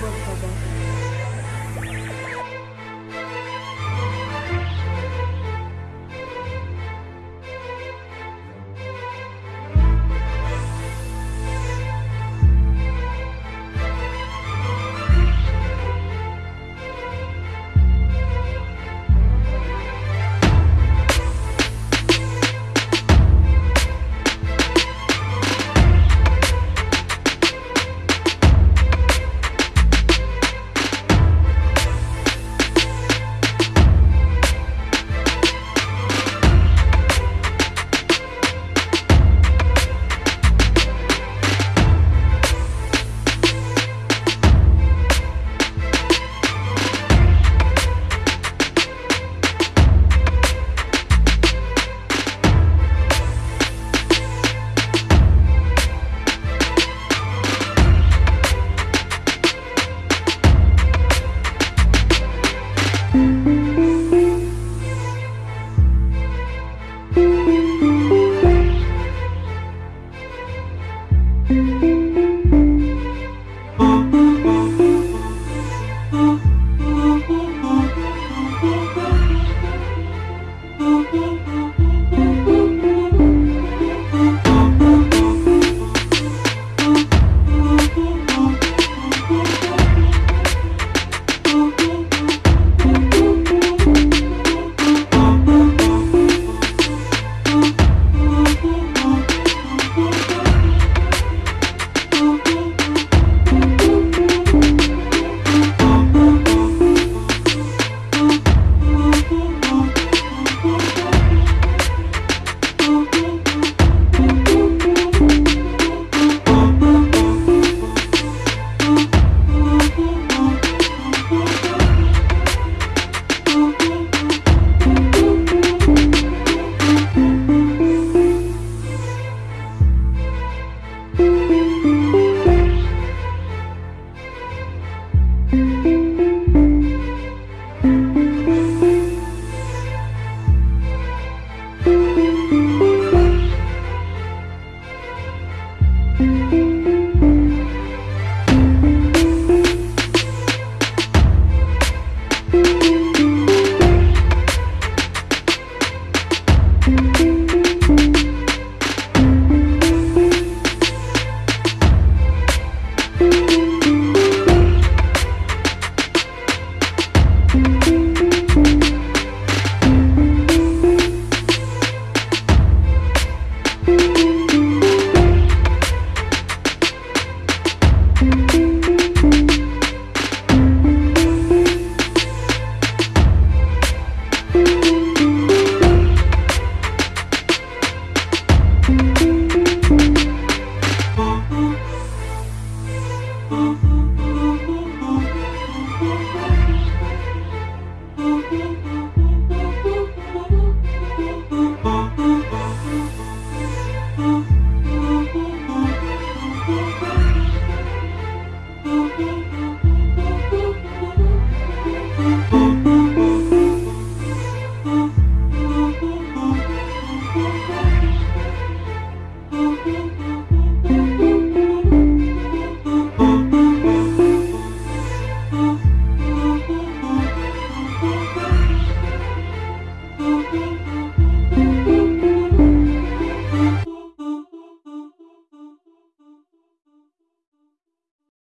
bertobat.